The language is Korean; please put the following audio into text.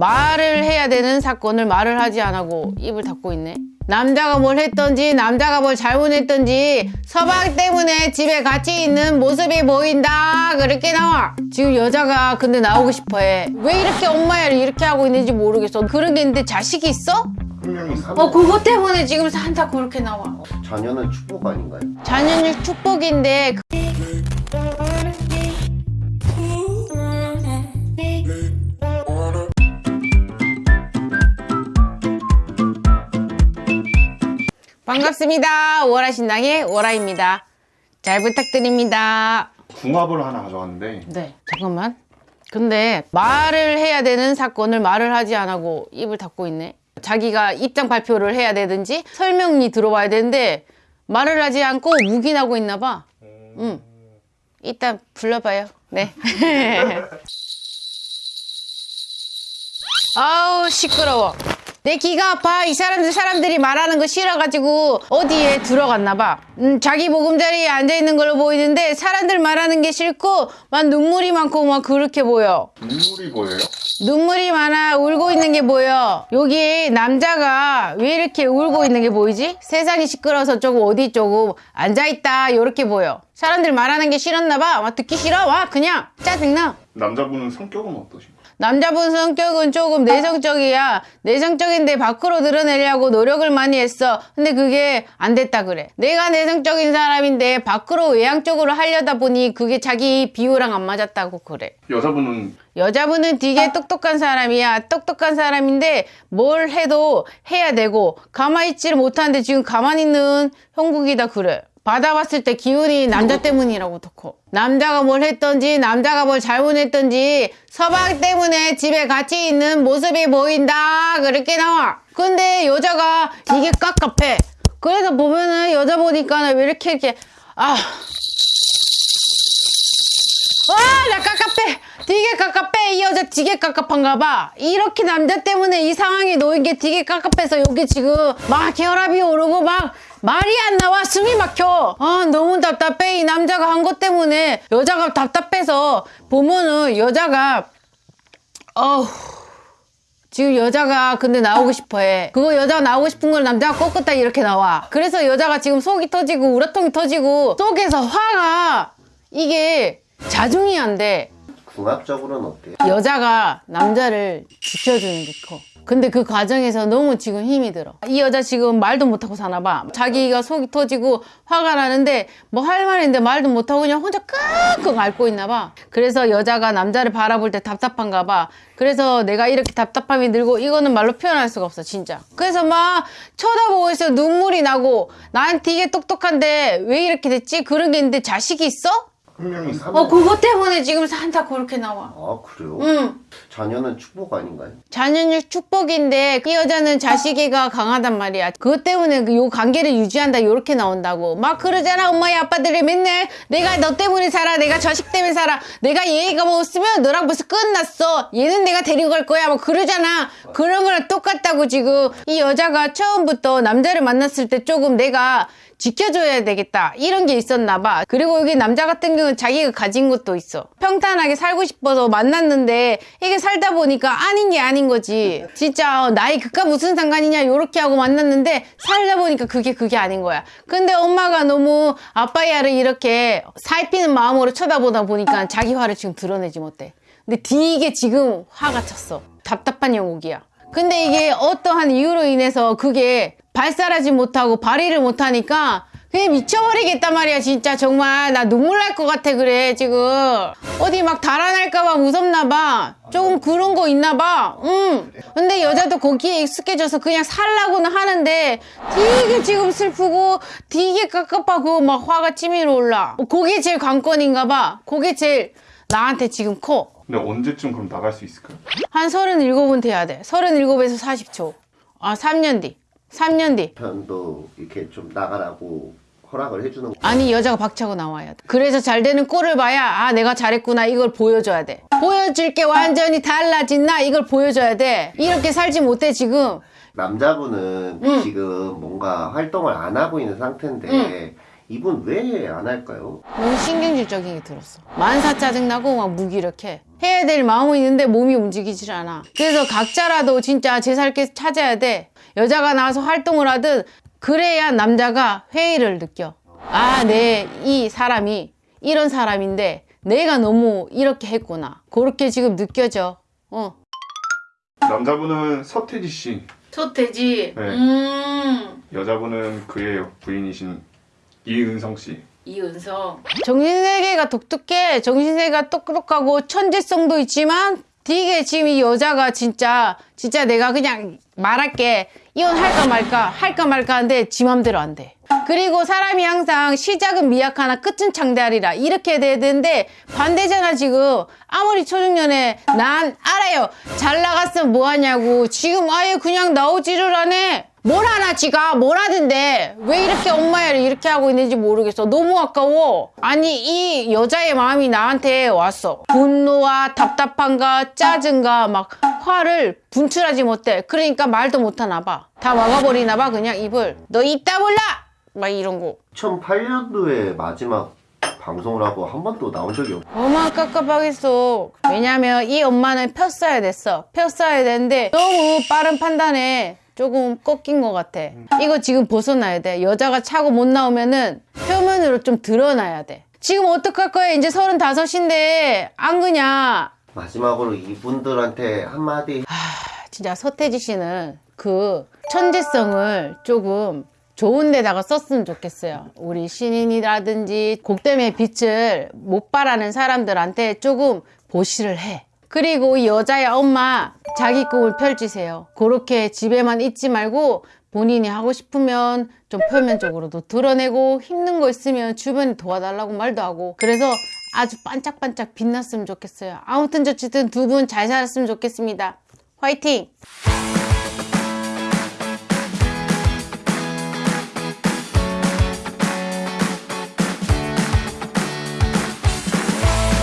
말을 해야 되는 사건을 말을 하지 않고 입을 닫고 있네. 남자가 뭘 했던지 남자가 뭘 잘못했던지 서방 때문에 집에 같이 있는 모습이 보인다. 그렇게 나와. 지금 여자가 근데 나오고 싶어해. 왜 이렇게 엄마야를 이렇게 하고 있는지 모르겠어. 그런 게 있는데 자식이 있어? 어 그것 때문에 지금 산다 그렇게 나와. 자녀는 축복 아닌가요? 자녀는 축복인데 반갑습니다. 월화 신당의 월화입니다. 잘 부탁드립니다. 궁합을 하나 가져왔는데 네, 잠깐만. 근데 말을 해야 되는 사건을 말을 하지 않고 입을 닫고 있네. 자기가 입장 발표를 해야 되든지 설명이 들어와야 되는데 말을 하지 않고 묵인하고 있나 봐. 응. 일단 불러봐요. 네. 아우 시끄러워. 내 귀가 아파. 이 사람들 사람들이 말하는 거 싫어가지고 어디에 들어갔나 봐. 음, 자기 보금자리에 앉아 있는 걸로 보이는데 사람들 말하는 게 싫고 막 눈물이 많고 막 그렇게 보여. 눈물이 보여요? 눈물이 많아 울고 있는 게 보여 여기 남자가 왜 이렇게 울고 있는 게 보이지? 세상이 시끄러워서 조금 어디 조금 앉아있다 요렇게 보여 사람들 말하는 게 싫었나 봐 와, 듣기 싫어 와 그냥 짜증나 남자분은 성격은 어떠신가요? 남자분 성격은 조금 내성적이야. 내성적인데 밖으로 드러내려고 노력을 많이 했어. 근데 그게 안 됐다 그래. 내가 내성적인 사람인데 밖으로 외향적으로 하려다 보니 그게 자기 비유랑 안 맞았다고 그래. 여자분은 여자분은 되게 똑똑한 사람이야. 똑똑한 사람인데 뭘 해도 해야 되고 가만히 있지를 못하는데 지금 가만히 있는 형국이다 그래. 받아봤을 때 기운이 남자 때문이라고 듣고 남자가 뭘 했던지 남자가 뭘 잘못했던지 서방 때문에 집에 같이 있는 모습이 보인다 그렇게 나와 근데 여자가 되게 깝깝해 그래서 보면은 여자 보니까 왜 이렇게 이렇게 아 와, 나 깝깝해. 되게 깝깝해. 이 여자 되게 깝깝한가 봐. 이렇게 남자 때문에 이 상황에 놓인 게 되게 깝깝해서 여기 지금 막 혈압이 오르고 막 말이 안 나와. 숨이 막혀. 아, 너무 답답해. 이 남자가 한 것 때문에 여자가 답답해서 보면은 여자가 어우. 지금 여자가 근데 나오고 싶어 해. 그거 여자가 나오고 싶은 걸 남자가 꺾었다 이렇게 나와. 그래서 여자가 지금 속이 터지고 우라통이 터지고 속에서 화가 이게 자중이 안 돼. 궁합적으로는 어때요? 여자가 남자를 지켜주는 게 커. 근데 그 과정에서 너무 지금 힘이 들어. 이 여자 지금 말도 못하고 사나 봐. 자기가 속이 터지고 화가 나는데 뭐 할 말인데 말도 못하고 그냥 혼자 끙끙 앓고 있나 봐. 그래서 여자가 남자를 바라볼 때 답답한가 봐. 그래서 내가 이렇게 답답함이 들고 이거는 말로 표현할 수가 없어 진짜. 그래서 막 쳐다보고 있어 눈물이 나고 난 되게 똑똑한데 왜 이렇게 됐지? 그런 게 있는데 자식이 있어? 분명히 사는 어 그것 때문에 지금 산다 그렇게 나와. 아 그래요? 응. 자녀는 축복 아닌가요? 자녀는 축복인데 이 여자는 자식이가 강하단 말이야. 그것 때문에 그요 관계를 유지한다 이렇게 나온다고. 막 그러잖아 엄마의 아빠들이 맨날 내가 너 때문에 살아 내가 자식 때문에 살아 내가 얘가 뭐 없으면 너랑 벌써 끝났어. 얘는 내가 데리고 갈 거야 뭐 그러잖아. 그런 거랑 똑같다고 지금 이 여자가 처음부터 남자를 만났을 때 조금 내가 지켜줘야 되겠다 이런 게 있었나 봐 그리고 여기 남자 같은 경우는 자기가 가진 것도 있어 평탄하게 살고 싶어서 만났는데 이게 살다 보니까 아닌 게 아닌 거지. 진짜 어, 나이 그까 무슨 상관이냐 요렇게 하고 만났는데 살다 보니까 그게 그게 아닌 거야. 근데 엄마가 너무 아빠야를 이렇게 살피는 마음으로 쳐다보다 보니까 자기 화를 지금 드러내지 못해. 근데 되게 지금 화가 쳤어. 답답한 영국이야. 근데 이게 어떠한 이유로 인해서 그게 발사하지 못하고 발휘를 못하니까 그냥 미쳐버리겠단 말이야 진짜. 정말. 나 눈물 날 것 같아 그래 지금. 어디 막 달아날까봐 무섭나 봐. 조금 그런 거 있나 봐응. 근데 여자도 거기에 익숙해져서 그냥 살라고는 하는데 되게 지금 슬프고 되게 깝깝하고 막 화가 치밀어 올라. 그게 제일 관건인가 봐. 그게 제일 나한테 지금 커. 근데 언제쯤 그럼 나갈 수 있을까요? 한 37은 돼야 돼. 37에서 40초. 아, 3년 뒤. 3년 뒤. 편도 이렇게 좀 나가라고 허락을 해주는 거 아니, 여자가 박차고 나와야 돼. 그래서 잘 되는 꼴을 봐야, 아, 내가 잘했구나. 이걸 보여줘야 돼. 보여줄 게 완전히 달라진 나. 이걸 보여줘야 돼. 이렇게 살지 못해, 지금. 남자분은 응. 지금 뭔가 활동을 안 하고 있는 상태인데 응. 이분 왜 안 할까요? 너무 신경질적인 게 들었어. 만사 짜증나고 막 무기력해. 해야 될 마음은 있는데 몸이 움직이질 않아. 그래서 각자라도 진짜 제살길 찾아야 돼. 여자가 나와서 활동을 하든 그래야 남자가 회의를 느껴. 아, 내 이 사람이 이런 사람인데 내가 너무 이렇게 했구나. 그렇게 지금 느껴져. 어. 남자분은 서태지 씨, 서태지. 네. 음. 여자분은 그의 부인이신 이은성 씨. 이은성. 정신세계가 독특해. 정신세계가 똑똑하고 천재성도 있지만 되게 지금 이 여자가 진짜 진짜 내가 그냥 말할게. 이혼할까 말까 할까 말까 하는데 지 맘대로 안 돼. 그리고 사람이 항상 시작은 미약하나 끝은 창대하리라. 이렇게 돼야 되는데 반대잖아 지금. 아무리 초중년에 난 알아요. 잘 나갔으면 뭐하냐고. 지금 아예 그냥 나오지를 않네 뭘 하나 지가? 뭘 하던데? 왜 이렇게 엄마야를 이렇게 하고 있는지 모르겠어. 너무 아까워. 아니 이 여자의 마음이 나한테 왔어. 분노와 답답함과 짜증과 막 화를 분출하지 못해. 그러니까 말도 못하나 봐다 막아버리나 봐 그냥 입을. 너 입 다물라! 막 이런 거. 2008년도에 마지막 방송을 하고 한 번도 나온 적이 없 어마 깝깝하겠어. 왜냐면 이 엄마는 폈어야 됐어. 폈어야 되는데 너무 빠른 판단에 조금 꺾인 것 같아. 이거 지금 벗어나야 돼. 여자가 차고 못 나오면은 표면으로 좀 드러나야 돼. 지금 어떡할 거야? 이제 서른다섯인데. 안 그냐 마지막으로 이분들한테 한마디. 진짜 서태지 씨는 그 천재성을 조금 좋은 데다가 썼으면 좋겠어요. 우리 신인이라든지 곡됨의 빛을 못 바라는 사람들한테 조금 보시를 해. 그리고 이 여자의 엄마 자기 꿈을 펼치세요. 그렇게 집에만 있지 말고 본인이 하고 싶으면 좀 표면적으로도 드러내고 힘든 거 있으면 주변에 도와달라고 말도 하고 그래서 아주 반짝반짝 빛났으면 좋겠어요. 아무튼 저쨌든 두 분 잘 살았으면 좋겠습니다. 화이팅!